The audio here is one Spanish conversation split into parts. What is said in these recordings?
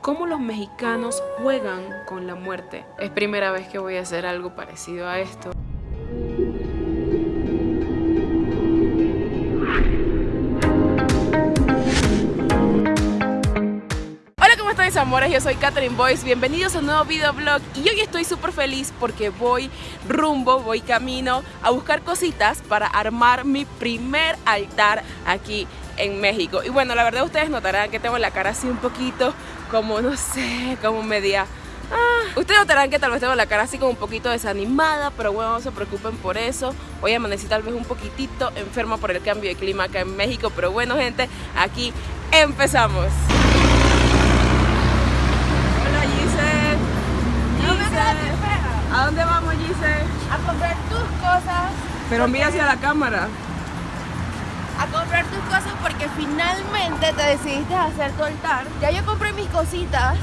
cómo los mexicanos juegan con la muerte. Es primera vez que voy a hacer algo parecido a esto. Hola, ¿cómo están mis amores? Yo soy Catherine Boyce, bienvenidos a un nuevo videoblog y hoy estoy súper feliz porque voy rumbo, voy camino a buscar cositas para armar mi primer altar aquí en México. Y bueno, la verdad ustedes notarán que tengo la cara así un poquito como, no sé, como media... Ah, ustedes notarán que tal vez tengo la cara así como un poquito desanimada, pero bueno, no se preocupen por eso. Hoy amanecí tal vez un poquitito enferma por el cambio de clima acá en México, pero bueno gente, aquí empezamos. Hola Giselle. Giselle. ¿A dónde vamos Giselle? a comprar tus cosas, Pero mira hacia la cámara. A comprar tus cosas porque finalmente te decidiste a hacer tu altar. Ya yo compré mis cositas,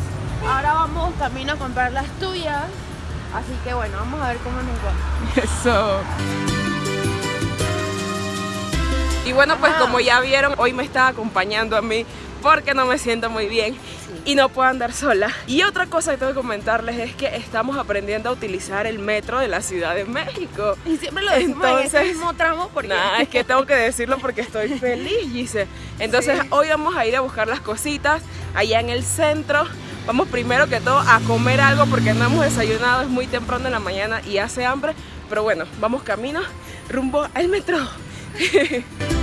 ahora vamos camino a comprar las tuyas. Así que bueno, vamos a ver cómo nos va. Eso. Y bueno, pues Ajá. como ya vieron, hoy me está acompañando a mí porque no me siento muy bien y no puedo andar sola. Y otra cosa que tengo que comentarles es que estamos aprendiendo a utilizar el metro de la Ciudad de México. Y siempre lo decimos en Entonces- este mismo tramo porque Nada, es que tengo que decirlo porque estoy feliz, Gise. Entonces Sí. hoy vamos a ir a buscar las cositas allá en el centro. Vamos primero que todo a comer algo porque no hemos desayunado, es muy temprano en la mañana y hace hambre. Pero bueno, vamos camino rumbo al metro.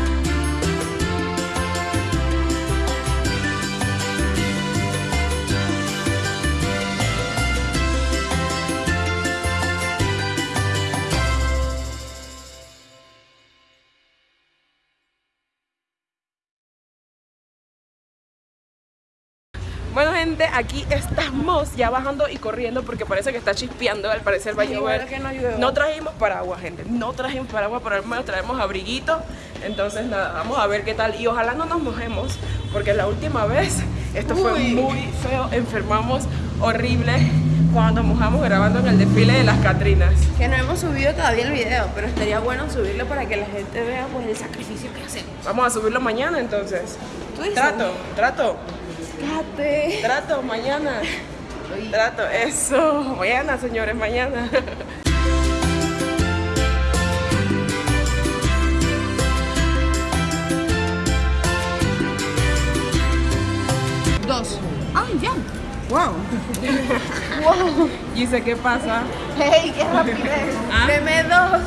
aquí estamos ya bajando y corriendo porque parece que está chispeando, al parecer va a llover. no. No trajimos paraguas gente, no trajimos paraguas, pero al menos traemos abriguito. Entonces nada, vamos a ver qué tal y ojalá no nos mojemos porque la última vez esto fue Uy. muy feo, enfermamos horrible cuando nos mojamos grabando en el desfile de las Catrinas. que no hemos subido todavía el video, pero estaría bueno subirlo para que la gente vea pues el sacrificio que hacemos. Vamos a subirlo mañana entonces. ¿Tú dices? Trato, trato, Trato mañana. Trato, eso. Mañana, señores, mañana. Dos. Ah, ya. Wow. Wow. Dice, ¿qué pasa? ¡Hey, qué rapidez! ¿Ah? Deme dos.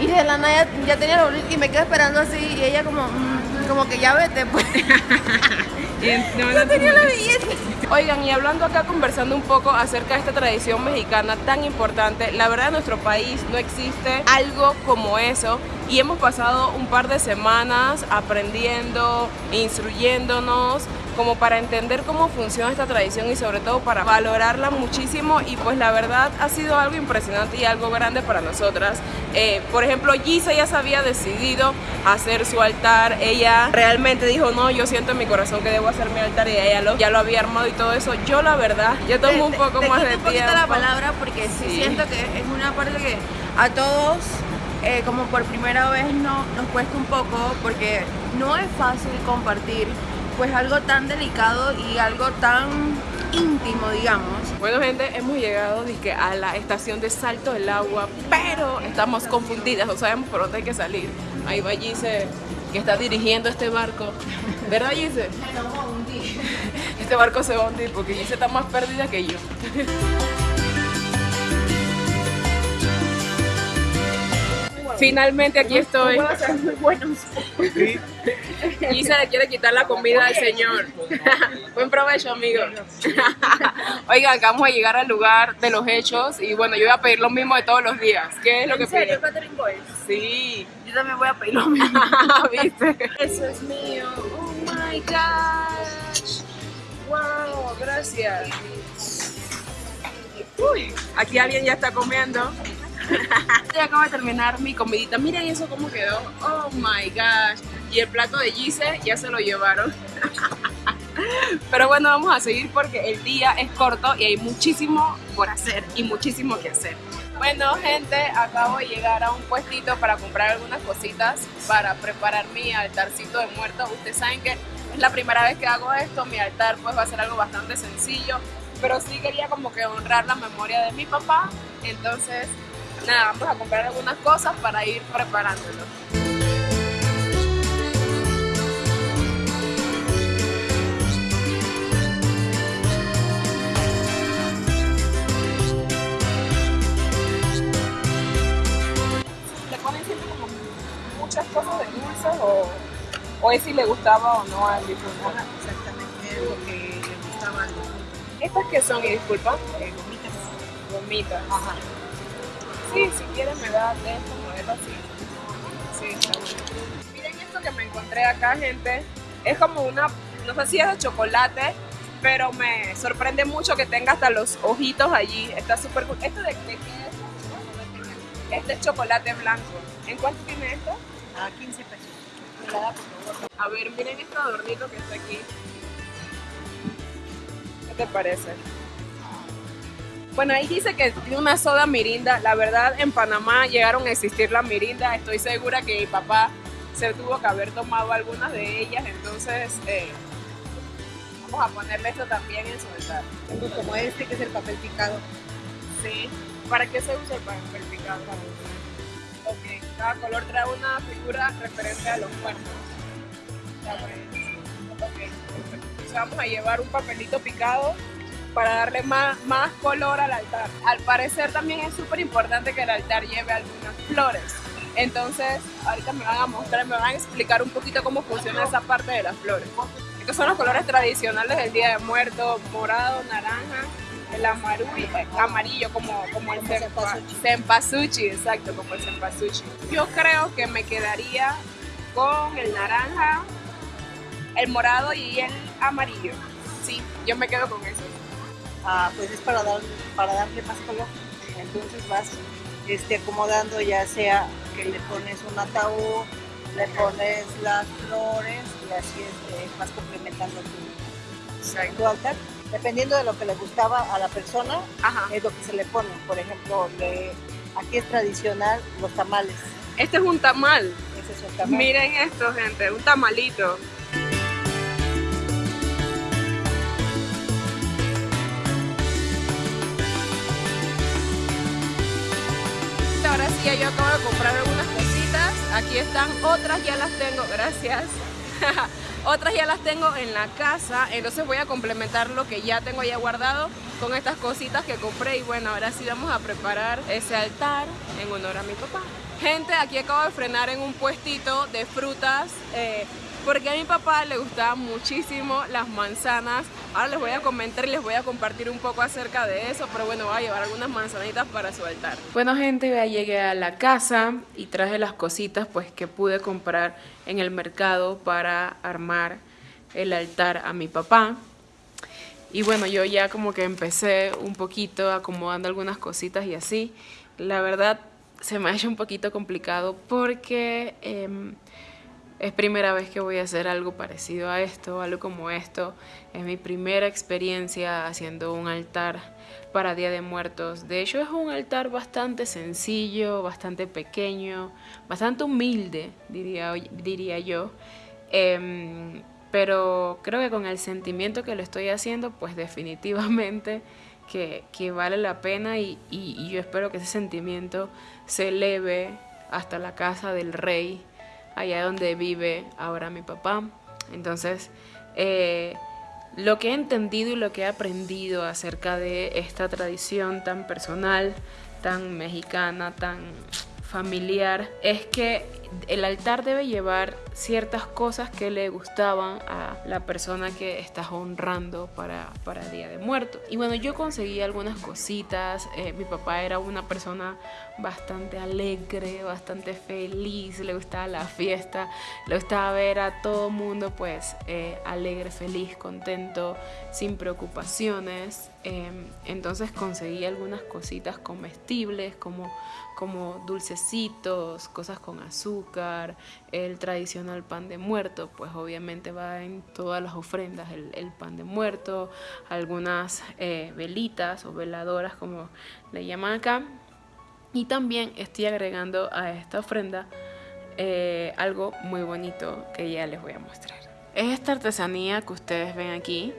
Y de la nada ya, ya tenía la bolita y me quedé esperando así y ella como, mm, como que ya vete pues. Ya tenía la billete. Oigan, y hablando acá, conversando un poco acerca de esta tradición mexicana tan importante, la verdad en nuestro país no existe algo como eso y hemos pasado un par de semanas aprendiendo, instruyéndonos, como para entender cómo funciona esta tradición y sobre todo para valorarla muchísimo y pues la verdad ha sido algo impresionante y algo grande para nosotras. Eh, por ejemplo, Gisa ya se había decidido hacer su altar, ella realmente dijo, no, yo siento en mi corazón que debo hacer mi altar y ella lo, ya lo había armado y todo eso. Yo la verdad, yo tomo un Te- poco te más quito de un poquito tiempo. la palabra porque sí, Sí. siento que es una parte que a todos, eh, como por primera vez, no, nos cuesta un poco porque no es fácil compartir pues algo tan delicado y algo tan íntimo, digamos. Bueno gente, hemos llegado dizque, a la estación de Salto del Agua, pero estamos confundidas, no sabemos por dónde hay que salir. Ahí va Gise, que está dirigiendo este barco. ¿Verdad Gise? Este barco se va a hundir porque Gise está más perdida que yo. Finalmente aquí estoy. Gise le quiere quitar la comida al señor. Buen provecho, amigo. Oigan, acabamos de llegar al lugar de los hechos y bueno, yo voy a pedir lo mismo de todos los días. ¿Qué es lo que Boyce? Sí. Yo también voy a pedir lo mismo. ¿Viste? Eso es mío. Oh my gosh. Wow, gracias. Uy, aquí alguien ya está comiendo. Acabo de terminar mi comidita. Miren eso cómo quedó. Oh my gosh. Y el plato de Gise ya se lo llevaron. Pero bueno, vamos a seguir porque el día es corto y hay muchísimo por hacer y muchísimo que hacer. Bueno, gente, acabo de llegar a un puestito para comprar algunas cositas para preparar mi altarcito de muertos. Ustedes saben que la primera vez que hago esto, mi altar pues va a ser algo bastante sencillo, pero sí quería como que honrar la memoria de mi papá, entonces nada, vamos a comprar algunas cosas para ir preparándolo. Es si le gustaba o no al difunto? Exactamente, es lo que le gustaba al difunto. ¿Estas que son? Y disculpa. Eh, gomitas. Gomitas. Ajá. Sí, si quieres me da de estos modelos así. Sí, está bueno. Miren esto que me encontré acá, gente. Es como una, no sé si es de chocolate, pero me sorprende mucho que tenga hasta los ojitos allí. Está súper cool. ¿Esto de, de qué es? Este es chocolate blanco. ¿En cuánto tiene esto? A 15 pesos. A ver, miren este adornito que está aquí. ¿Qué te parece? Bueno, ahí dice que tiene una soda mirinda. La verdad, en Panamá llegaron a existir las mirinda. Estoy segura que mi papá se tuvo que haber tomado algunas de ellas. Entonces, eh, vamos a ponerle esto también en su altar. Como este, que es el papel picado. Sí. ¿Para qué se usa el papel picado? Ok. Cada color trae una figura referente a los cuerpos. Vamos a llevar un papelito picado para darle más, más color al altar. Al parecer también es súper importante que el altar lleve algunas flores. Entonces, ahorita me van a mostrar, me van a explicar un poquito cómo funciona esa parte de las flores. Estos son los colores tradicionales del Día de Muertos, morado, naranja, el amarillo, amarillo como, como el Como cempa- cempasúchil. cempasúchil, exacto, como el cempasúchil. Yo creo que me quedaría con el naranja, el morado y el amarillo. Sí, yo me quedo con eso. Ah, pues es para, dar, para darle más color. Entonces vas este, acomodando ya sea que le pones un ataúd, le pones las flores y así este, vas complementando tu, tu altar. Dependiendo de lo que le gustaba a la persona, Ajá. es lo que se le pone. Por ejemplo, le- aquí es tradicional los tamales. Este es un tamal. Ese es un tamal. Miren esto, gente, un tamalito. Yo acabo de comprar algunas cositas. Aquí están, otras ya las tengo, gracias. otras ya las tengo en la casa, entonces voy a complementar lo que ya tengo ya guardado con estas cositas que compré y bueno, ahora sí vamos a preparar ese altar en honor a mi papá. Gente, aquí acabo de frenar en un puestito de frutas eh, porque a mi papá le gustaban muchísimo las manzanas. Ahora les voy a comentar y les voy a compartir un poco acerca de eso, pero bueno, voy a llevar algunas manzanitas para su altar. Bueno, gente, ya llegué a la casa y traje las cositas pues que pude comprar en el mercado para armar el altar a mi papá. Y bueno, yo ya como que empecé un poquito acomodando algunas cositas y así. La verdad se me ha hecho un poquito complicado porque em, es primera vez que voy a hacer algo parecido a esto, algo como esto. Es mi primera experiencia haciendo un altar para Día de Muertos. De hecho es un altar bastante sencillo, bastante pequeño, bastante humilde, diría, diría yo. Em, pero creo que con el sentimiento que lo estoy haciendo, pues definitivamente que, que vale la pena y, y- y yo espero que ese sentimiento se eleve hasta la casa del rey, allá donde vive ahora mi papá. Entonces, eh, lo que he entendido y lo que he aprendido acerca de esta tradición tan personal, tan mexicana, tan familiar, es que el altar debe llevar ciertas cosas que le gustaban a la persona que estás honrando para, para Día de Muertos. Y bueno, yo conseguí algunas cositas. eh, mi papá era una persona bastante alegre, bastante feliz, le gustaba la fiesta, le gustaba ver a todo mundo pues eh, alegre, feliz, contento, sin preocupaciones. Eh, entonces conseguí algunas cositas comestibles como, como dulcecitos, cosas con azúcar, el tradicional pan de muerto, pues obviamente va en todas las ofrendas el, el pan de muerto, algunas eh, velitas o veladoras como le llaman acá. Y también estoy agregando a esta ofrenda eh, algo muy bonito que ya les voy a mostrar. Es esta artesanía que ustedes ven aquí.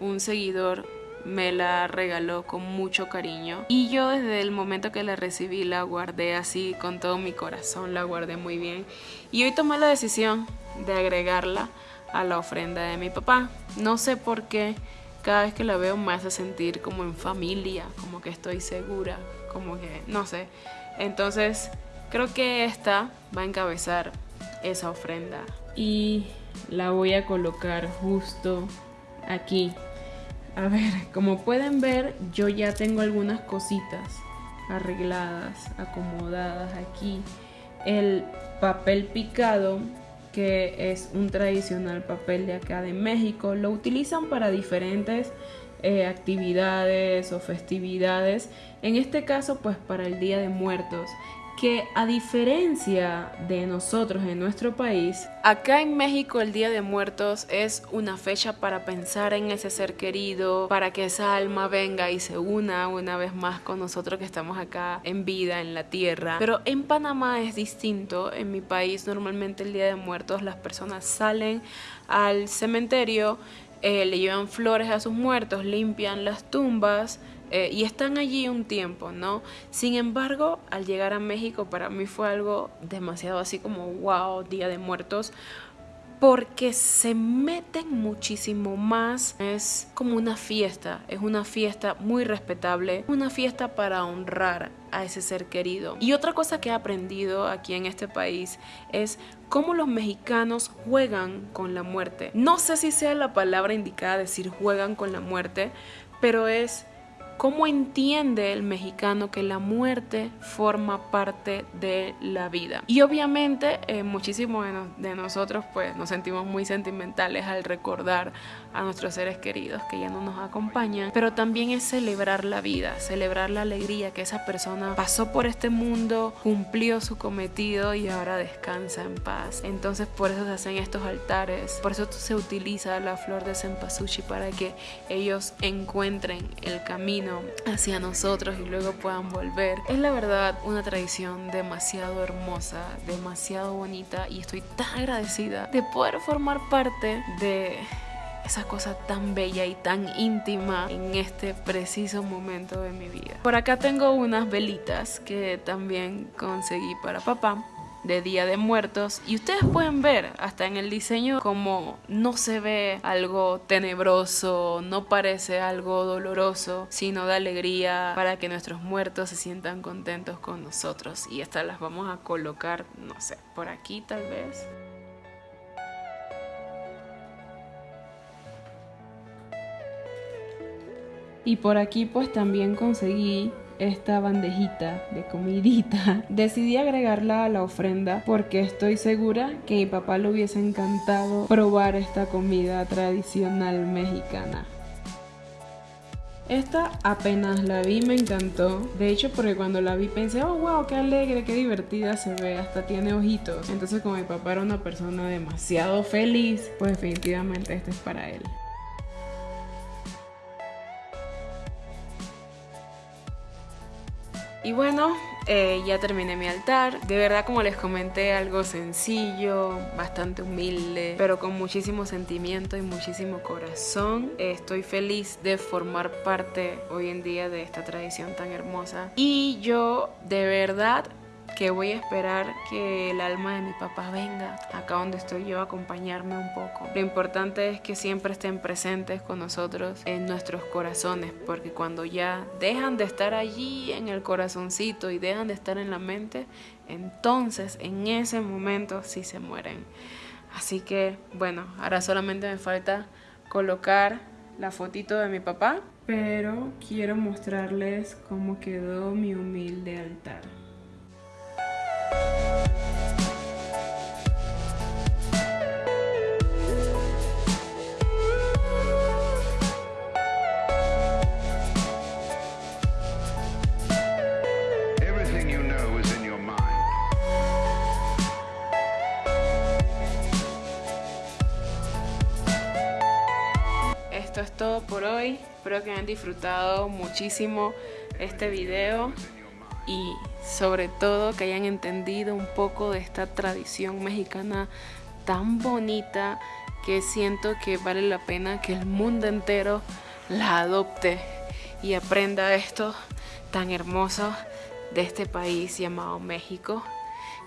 Un seguidor me la regaló con mucho cariño y yo desde el momento que la recibí la guardé así con todo mi corazón, la guardé muy bien y hoy tomé la decisión de agregarla a la ofrenda de mi papá. No sé por qué cada vez que la veo me hace sentir como en familia, como que estoy segura, como que no sé. Entonces creo que esta va a encabezar esa ofrenda y la voy a colocar justo aquí. A ver, como pueden ver, yo ya tengo algunas cositas arregladas, acomodadas aquí. El papel picado, que es un tradicional papel de acá de México, lo utilizan para diferentes eh, actividades o festividades. En este caso, pues para el Día de Muertos que a diferencia de nosotros en nuestro país, acá en México el Día de Muertos es una fecha para pensar en ese ser querido, para que esa alma venga y se una una vez más con nosotros que estamos acá en vida, en la tierra. Pero en Panamá es distinto, en mi país normalmente el Día de Muertos las personas salen al cementerio, eh, le llevan flores a sus muertos, limpian las tumbas, eh, y están allí un tiempo, ¿no? Sin embargo, al llegar a México para mí fue algo demasiado así como, wow, Día de Muertos, porque se meten muchísimo más. Es como una fiesta, es una fiesta muy respetable, una fiesta para honrar a ese ser querido. Y otra cosa que he aprendido aquí en este país es cómo los mexicanos juegan con la muerte. No sé si sea la palabra indicada decir juegan con la muerte, pero es ¿Cómo entiende el mexicano que la muerte forma parte de la vida? Y obviamente eh, muchísimos de, nosotros pues nos sentimos muy sentimentales al recordar a nuestros seres queridos que ya no nos acompañan, pero también es celebrar la vida, celebrar la alegría que esa persona pasó por este mundo, cumplió su cometido y ahora descansa en paz. Entonces por eso se hacen estos altares, por eso se utiliza la flor de cempasúchil para que ellos encuentren el camino hacia nosotros y luego puedan volver. Es la verdad una tradición demasiado hermosa, demasiado bonita y estoy tan agradecida de poder formar parte de esa cosa tan bella y tan íntima en este preciso momento de mi vida. Por acá tengo unas velitas que también conseguí para papá de Día de Muertos y ustedes pueden ver hasta en el diseño como no se ve algo tenebroso, no parece algo doloroso, sino de alegría para que nuestros muertos se sientan contentos con nosotros y estas las vamos a colocar, no sé, por aquí tal vez. Y por aquí pues también conseguí esta bandejita de comidita, decidí agregarla a la ofrenda porque estoy segura que mi papá le hubiese encantado probar esta comida tradicional mexicana. Esta apenas la vi me encantó. De hecho, porque cuando la vi pensé, oh wow, qué alegre, qué divertida se ve, hasta tiene ojitos. Entonces, como mi papá era una persona demasiado feliz, pues definitivamente este es para él. Y bueno, eh, ya terminé mi altar. De verdad, como les comenté, algo sencillo, bastante humilde, pero con muchísimo sentimiento y muchísimo corazón. estoy feliz de formar parte hoy en día de esta tradición tan hermosa. Y yo de verdad que voy a esperar que el alma de mi papá venga acá donde estoy yo a acompañarme un poco. Lo importante es que siempre estén presentes con nosotros en nuestros corazones, porque cuando ya dejan de estar allí en el corazoncito y dejan de estar en la mente, entonces en ese momento sí se mueren. Así que bueno, ahora solamente me falta colocar la fotito de mi papá, pero quiero mostrarles cómo quedó mi humilde altar. Espero que hayan disfrutado muchísimo este video y sobre todo que hayan entendido un poco de esta tradición mexicana tan bonita que siento que vale la pena que el mundo entero la adopte y aprenda esto tan hermoso de este país llamado México.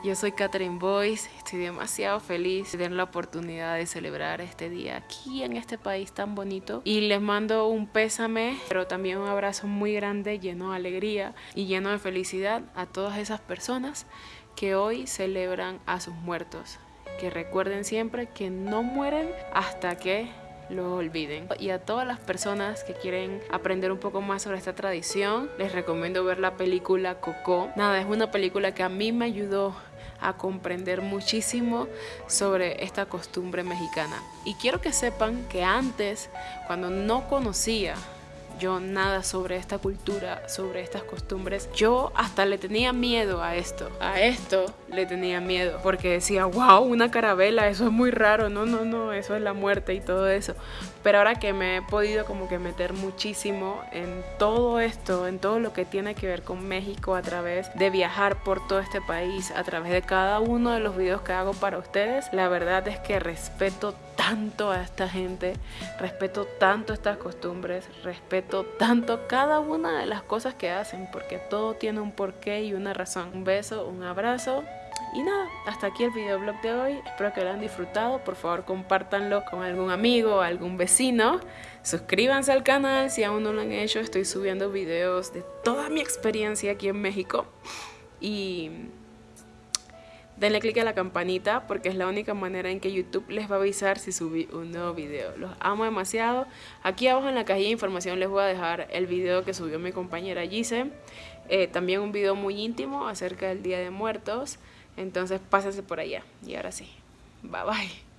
Yo soy Catherine Boyce, estoy demasiado feliz de tener la oportunidad de celebrar este día aquí en este país tan bonito y les mando un pésame, pero también un abrazo muy grande lleno de alegría y lleno de felicidad a todas esas personas que hoy celebran a sus muertos. Que recuerden siempre que no mueren hasta que lo olviden. Y a todas las personas que quieren aprender un poco más sobre esta tradición, les recomiendo ver la película Coco. Nada, es una película que a mí me ayudó a comprender muchísimo sobre esta costumbre mexicana. Y quiero que sepan que antes, cuando no conocía yo nada sobre esta cultura, sobre estas costumbres. Yo hasta le tenía miedo a esto. A esto le tenía miedo. Porque decía, wow, una carabela, eso es muy raro. No, no, no, eso es la muerte y todo eso. Pero ahora que me he podido como que meter muchísimo en todo esto, en todo lo que tiene que ver con México a través de viajar por todo este país, a través de cada uno de los videos que hago para ustedes, la verdad es que respeto tanto a esta gente, respeto tanto estas costumbres, respeto tanto cada una de las cosas que hacen, porque todo tiene un porqué y una razón. Un beso, un abrazo. Y nada, hasta aquí el videoblog de hoy. Espero que lo hayan disfrutado. Por favor, compártanlo con algún amigo, algún vecino. Suscríbanse al canal si aún no lo han hecho. Estoy subiendo videos de toda mi experiencia aquí en México. Y denle click a la campanita porque es la única manera en que YouTube les va a avisar si subí un nuevo video. Los amo demasiado. Aquí abajo en la cajilla de información les voy a dejar el video que subió mi compañera Gise. Eh, también un video muy íntimo acerca del Día de Muertos. Entonces pásense por allá. Y ahora sí. Bye bye.